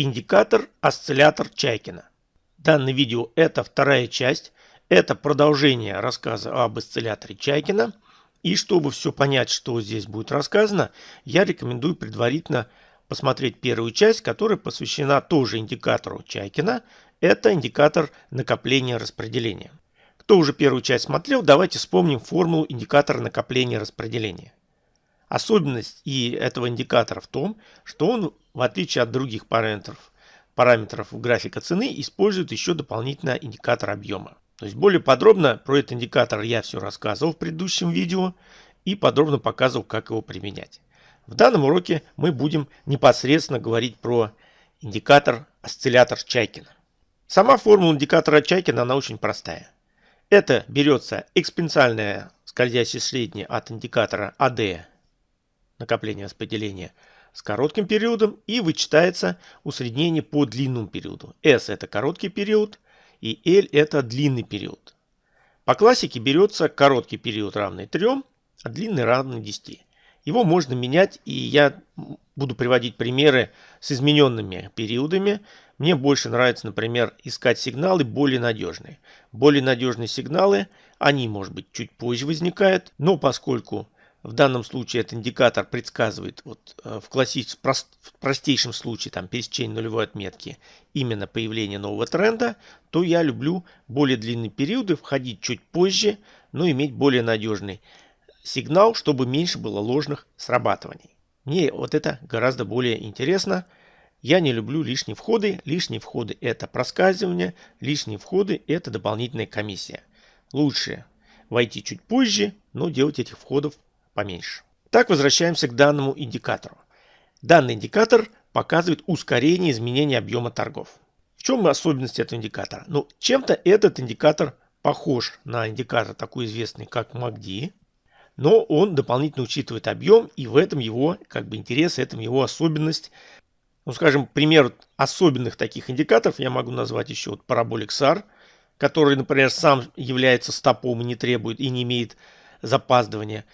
Индикатор осциллятор Чайкина. Данное видео это вторая часть. Это продолжение рассказа об осцилляторе Чайкина. И чтобы все понять, что здесь будет рассказано, я рекомендую предварительно посмотреть первую часть, которая посвящена тоже индикатору Чайкина. Это индикатор накопления распределения. Кто уже первую часть смотрел, давайте вспомним формулу индикатора накопления распределения. Особенность и этого индикатора в том, что он, в отличие от других параметров, параметров графика цены, использует еще дополнительно индикатор объема. То есть более подробно про этот индикатор я все рассказывал в предыдущем видео и подробно показывал, как его применять. В данном уроке мы будем непосредственно говорить про индикатор осциллятор Чайкина. Сама формула индикатора Чайкина, она очень простая. Это берется экспоненциальное скользящее среднее от индикатора AD накопление распределения с коротким периодом и вычитается усреднение по длинному периоду. S это короткий период и L это длинный период. По классике берется короткий период равный 3, а длинный равный 10. Его можно менять и я буду приводить примеры с измененными периодами. Мне больше нравится, например, искать сигналы более надежные. Более надежные сигналы, они, может быть, чуть позже возникают, но поскольку в данном случае этот индикатор предсказывает вот, э, в, классич... в простейшем случае там, пересечение нулевой отметки именно появление нового тренда, то я люблю более длинные периоды, входить чуть позже, но иметь более надежный сигнал, чтобы меньше было ложных срабатываний. Мне вот это гораздо более интересно. Я не люблю лишние входы. Лишние входы это проскальзывание, лишние входы это дополнительная комиссия. Лучше войти чуть позже, но делать этих входов поменьше. Так возвращаемся к данному индикатору. Данный индикатор показывает ускорение изменения объема торгов. В чем особенность этого индикатора? Ну, чем-то этот индикатор похож на индикатор такой известный, как MACD, но он дополнительно учитывает объем, и в этом его как бы интерес, в этом его особенность. Ну, скажем, пример особенных таких индикаторов я могу назвать еще вот параболик SAR, который, например, сам является стопом и не требует и не имеет запаздывания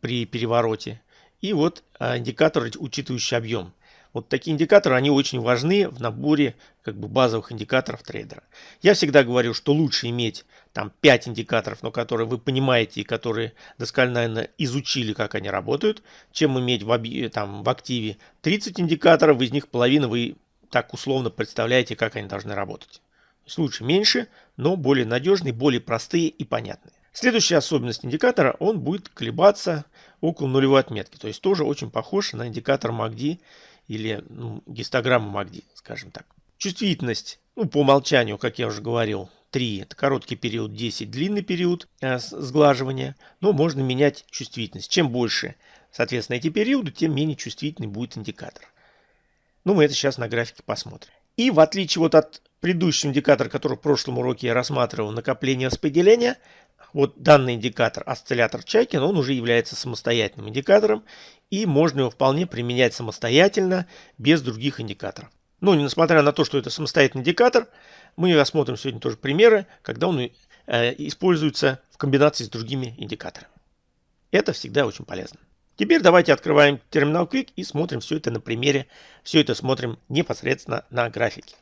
при перевороте. И вот а, индикатор, учитывающий объем. Вот такие индикаторы, они очень важны в наборе как бы базовых индикаторов трейдера. Я всегда говорю, что лучше иметь там 5 индикаторов, но которые вы понимаете и которые досконально изучили, как они работают, чем иметь в, там, в активе 30 индикаторов, из них половина вы так условно представляете, как они должны работать. То есть лучше меньше, но более надежные, более простые и понятные. Следующая особенность индикатора, он будет колебаться около нулевой отметки. То есть тоже очень похож на индикатор MACD или ну, гистограмму MACD, скажем так. Чувствительность, ну, по умолчанию, как я уже говорил, 3 это короткий период, 10 длинный период э, сглаживания. Но можно менять чувствительность. Чем больше, соответственно, эти периоды, тем менее чувствительный будет индикатор. Ну, мы это сейчас на графике посмотрим. И в отличие вот от предыдущего индикатора, который в прошлом уроке я рассматривал, накопление распределения, вот данный индикатор осциллятор Чайкин, он уже является самостоятельным индикатором и можно его вполне применять самостоятельно, без других индикаторов. Но несмотря на то, что это самостоятельный индикатор, мы рассмотрим сегодня тоже примеры, когда он э, используется в комбинации с другими индикаторами. Это всегда очень полезно. Теперь давайте открываем терминал Quick и смотрим все это на примере. Все это смотрим непосредственно на графике.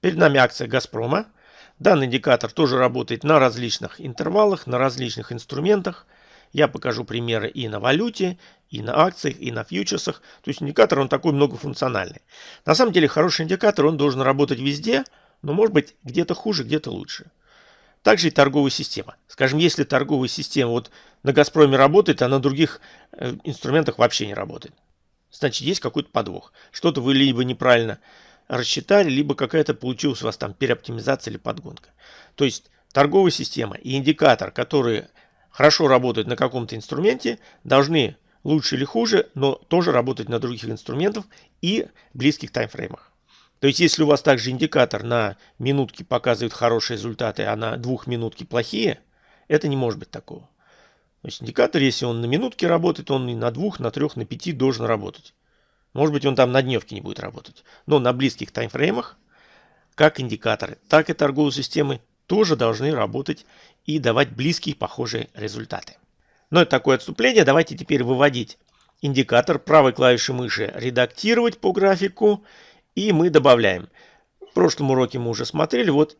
Перед нами акция Газпрома. Данный индикатор тоже работает на различных интервалах, на различных инструментах. Я покажу примеры и на валюте, и на акциях, и на фьючерсах. То есть индикатор он такой многофункциональный. На самом деле хороший индикатор, он должен работать везде, но может быть где-то хуже, где-то лучше. Также и торговая система. Скажем, если торговая система вот на Газпроме работает, а на других э, инструментах вообще не работает. Значит, есть какой-то подвох. Что-то вы либо неправильно рассчитали, либо какая-то получилась у вас там переоптимизация или подгонка. То есть торговая система и индикатор, которые хорошо работают на каком-то инструменте, должны лучше или хуже, но тоже работать на других инструментах и близких таймфреймах. То есть, если у вас также индикатор на минутки показывает хорошие результаты, а на двухминутки плохие, это не может быть такого. То есть, индикатор, если он на минутке работает, он и на двух, на трех, на пяти должен работать. Может быть, он там на дневке не будет работать. Но на близких таймфреймах, как индикаторы, так и торговые системы тоже должны работать и давать близкие похожие результаты. Но это такое отступление. Давайте теперь выводить индикатор правой клавишей мыши «Редактировать по графику» И мы добавляем. В прошлом уроке мы уже смотрели. Вот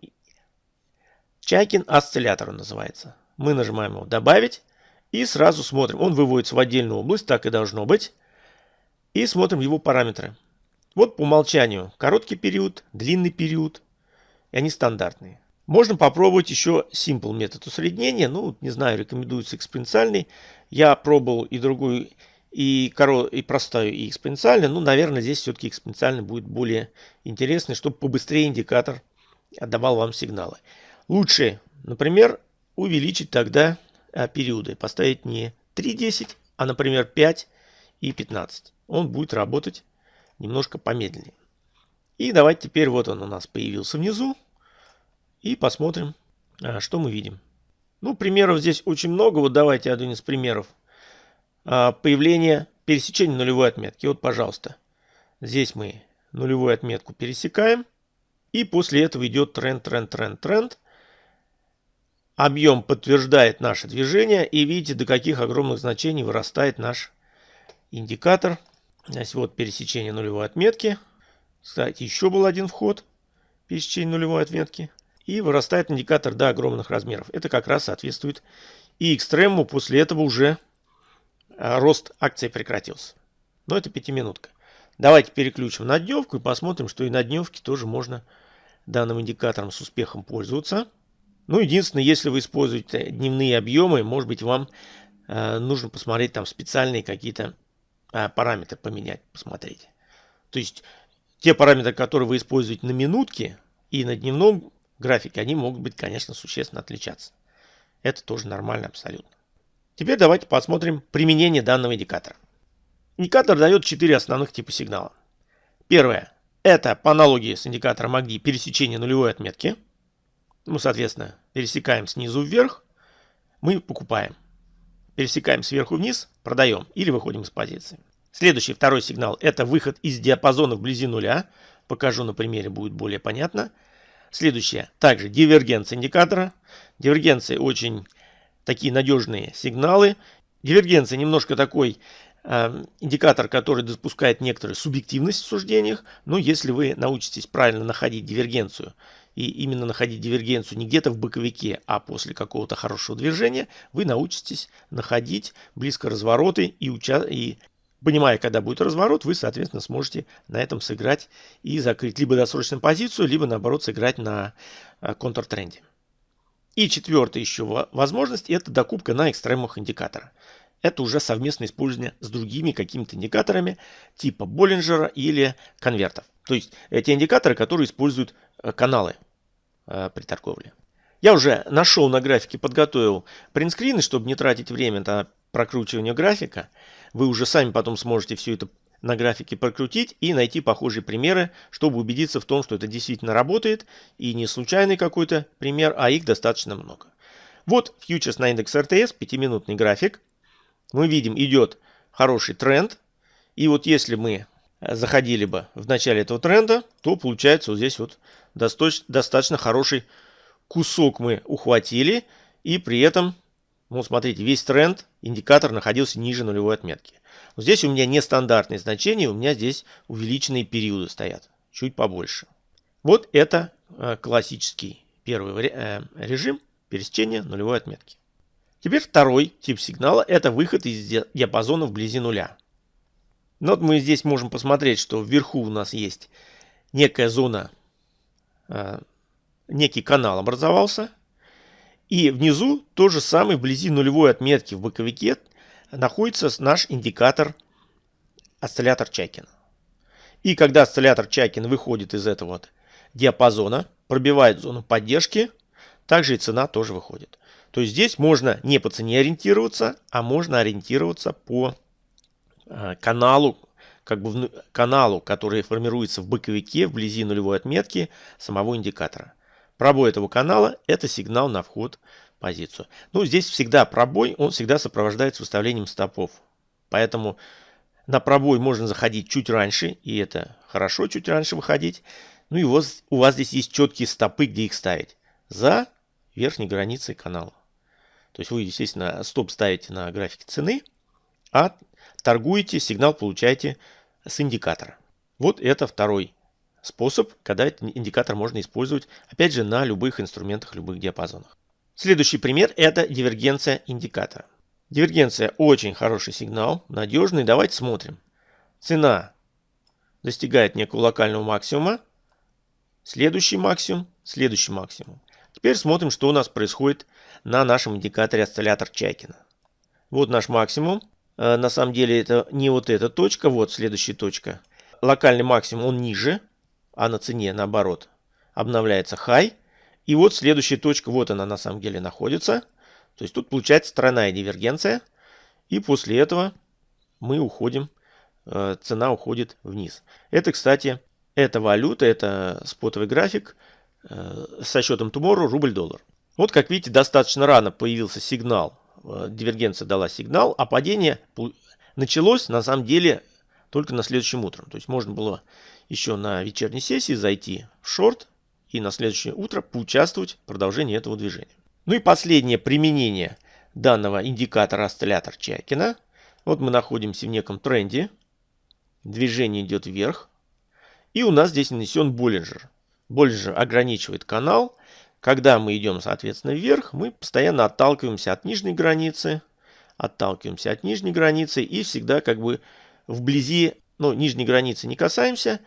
Чайкин осциллятор называется. Мы нажимаем его «Добавить» и сразу смотрим. Он выводится в отдельную область, так и должно быть. И смотрим его параметры. Вот по умолчанию короткий период, длинный период. И они стандартные. Можно попробовать еще simple метод усреднения. Ну, не знаю, рекомендуется экспоненциальный. Я пробовал и другой, и, коро... и простой, и экспоненциальный. Ну, наверное, здесь все-таки экспоненциальный будет более интересный, чтобы побыстрее индикатор отдавал вам сигналы. Лучше, например, увеличить тогда а, периоды. Поставить не 3.10, а, например, 5 и 15. Он будет работать немножко помедленнее. И давайте теперь вот он у нас появился внизу. И посмотрим, а, что мы видим. Ну, примеров здесь очень много. Вот давайте один из примеров. А, появление пересечения нулевой отметки. Вот, пожалуйста. Здесь мы нулевую отметку пересекаем. И после этого идет тренд, тренд, тренд, тренд. Объем подтверждает наше движение. И видите, до каких огромных значений вырастает наш индикатор. Здесь вот пересечение нулевой отметки. Кстати, еще был один вход. Пересечение нулевой отметки. И вырастает индикатор до огромных размеров. Это как раз соответствует и экстремуму. После этого уже а, рост акций прекратился. Но это пятиминутка. Давайте переключим на дневку и посмотрим, что и на дневке тоже можно данным индикатором с успехом пользоваться. Ну, единственное, если вы используете дневные объемы, может быть, вам э, нужно посмотреть там специальные какие-то э, параметры поменять, посмотреть. То есть, те параметры, которые вы используете на минутке и на дневном графике, они могут быть, конечно, существенно отличаться. Это тоже нормально абсолютно. Теперь давайте посмотрим применение данного индикатора. Индикатор дает 4 основных типа сигнала. Первое. Это по аналогии с индикатором AGDI пересечение нулевой отметки. Ну, соответственно, пересекаем снизу вверх, мы покупаем. Пересекаем сверху вниз, продаем или выходим из позиции. Следующий, второй сигнал, это выход из диапазона вблизи нуля. Покажу на примере, будет более понятно. Следующее, также дивергенция индикатора. Дивергенция очень такие надежные сигналы. Дивергенция немножко такой э, индикатор, который допускает некоторую субъективность в суждениях. Но если вы научитесь правильно находить дивергенцию, и именно находить дивергенцию не где-то в боковике, а после какого-то хорошего движения, вы научитесь находить близко развороты и, уча и понимая, когда будет разворот, вы, соответственно, сможете на этом сыграть и закрыть либо досрочную позицию, либо, наоборот, сыграть на э, контртренде. И четвертая еще возможность – это докупка на экстремумах индикатора. Это уже совместное использование с другими какими-то индикаторами типа Боллинджера или конвертов. То есть эти индикаторы, которые используют каналы э, при торговле. Я уже нашел на графике, подготовил принтскрины, чтобы не тратить время на прокручивание графика. Вы уже сами потом сможете все это на графике прокрутить и найти похожие примеры, чтобы убедиться в том, что это действительно работает и не случайный какой-то пример, а их достаточно много. Вот фьючерс на индекс РТС, 5-минутный график. Мы видим, идет хороший тренд. И вот если мы заходили бы в начале этого тренда, то получается вот здесь вот достаточно хороший кусок мы ухватили. И при этом, ну смотрите, весь тренд, индикатор находился ниже нулевой отметки. Здесь у меня нестандартные значения, у меня здесь увеличенные периоды стоят, чуть побольше. Вот это э, классический первый э, режим пересечения нулевой отметки. Теперь второй тип сигнала – это выход из диапазона вблизи нуля. Ну, вот мы здесь можем посмотреть, что вверху у нас есть некая зона, э, некий канал образовался. И внизу то же самое, вблизи нулевой отметки в боковике находится наш индикатор осциллятор Чайкина. И когда осциллятор Чайкина выходит из этого вот диапазона, пробивает зону поддержки, также и цена тоже выходит. То есть здесь можно не по цене ориентироваться, а можно ориентироваться по каналу, как бы каналу, который формируется в боковике вблизи нулевой отметки самого индикатора. Пробой этого канала – это сигнал на вход позицию. Ну, здесь всегда пробой, он всегда сопровождается выставлением стопов. Поэтому на пробой можно заходить чуть раньше, и это хорошо чуть раньше выходить. Ну и вот у вас здесь есть четкие стопы, где их ставить. За верхней границей канала. То есть вы, естественно, стоп ставите на графике цены, а торгуете, сигнал получаете с индикатора. Вот это второй способ, когда индикатор можно использовать, опять же, на любых инструментах, любых диапазонах. Следующий пример – это дивергенция индикатора. Дивергенция очень хороший сигнал, надежный. Давайте смотрим. Цена достигает некого локального максимума, следующий максимум, следующий максимум. Теперь смотрим, что у нас происходит на нашем индикаторе осциллятор Чайкина. Вот наш максимум. Э, на самом деле это не вот эта точка, вот следующая точка. Локальный максимум он ниже, а на цене наоборот обновляется high. И вот следующая точка, вот она на самом деле находится. То есть тут получается тройная дивергенция. И после этого мы уходим, э, цена уходит вниз. Это, кстати, это валюта, это спотовый график э, со счетом Tomorrow рубль-доллар. Вот как видите, достаточно рано появился сигнал, дивергенция дала сигнал, а падение началось на самом деле только на следующем утром. То есть можно было еще на вечерней сессии зайти в шорт и на следующее утро поучаствовать в продолжении этого движения. Ну и последнее применение данного индикатора осциллятор Чайкина. Вот мы находимся в неком тренде. Движение идет вверх. И у нас здесь нанесен Боллинджер. Боллинджер ограничивает канал. Когда мы идем, соответственно, вверх, мы постоянно отталкиваемся от нижней границы. Отталкиваемся от нижней границы и всегда как бы вблизи, ну, нижней границы не касаемся.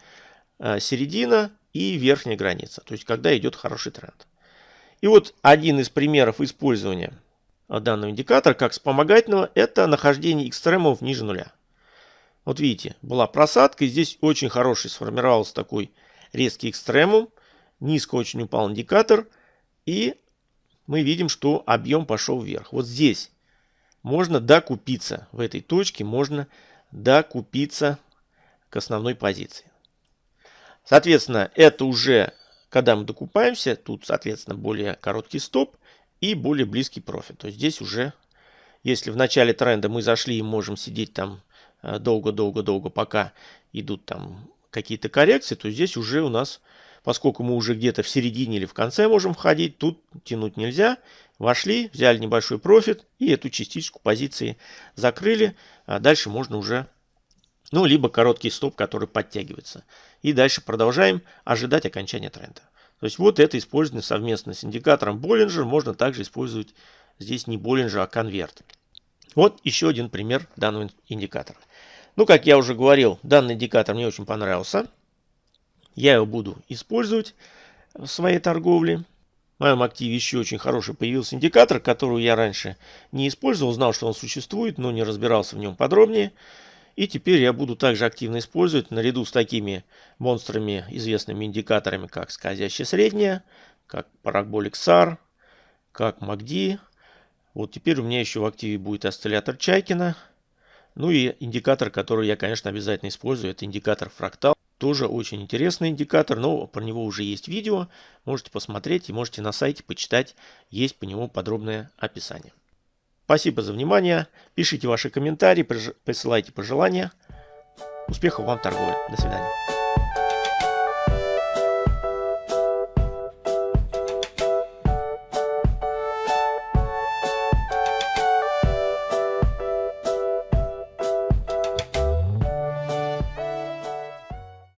А середина и верхняя граница. То есть, когда идет хороший тренд. И вот один из примеров использования данного индикатора как вспомогательного, это нахождение экстремумов ниже нуля. Вот видите, была просадка, и здесь очень хороший сформировался такой резкий экстремум. Низко очень упал индикатор, и мы видим, что объем пошел вверх. Вот здесь можно докупиться, в этой точке можно докупиться к основной позиции. Соответственно, это уже, когда мы докупаемся, тут, соответственно, более короткий стоп и более близкий профит. То есть здесь уже, если в начале тренда мы зашли и можем сидеть там э, долго-долго-долго, пока идут там какие-то коррекции, то здесь уже у нас, поскольку мы уже где-то в середине или в конце можем входить, тут тянуть нельзя. Вошли, взяли небольшой профит и эту частичку позиции закрыли. А дальше можно уже ну, либо короткий стоп, который подтягивается. И дальше продолжаем ожидать окончания тренда. То есть вот это использование совместно с индикатором Боллинджер. Можно также использовать здесь не Боллинджер, а конверт. Вот еще один пример данного индикатора. Ну, как я уже говорил, данный индикатор мне очень понравился. Я его буду использовать в своей торговле. В моем активе еще очень хороший появился индикатор, который я раньше не использовал. Знал, что он существует, но не разбирался в нем подробнее. И теперь я буду также активно использовать наряду с такими монстрами, известными индикаторами, как скользящая средняя, как Parabolic SAR, как MACD. Вот теперь у меня еще в активе будет осциллятор Чайкина. Ну и индикатор, который я, конечно, обязательно использую, это индикатор фрактал. Тоже очень интересный индикатор, но про него уже есть видео. Можете посмотреть и можете на сайте почитать. Есть по нему подробное описание. Спасибо за внимание. Пишите ваши комментарии, присылайте пожелания. Успехов вам в торговле. До свидания.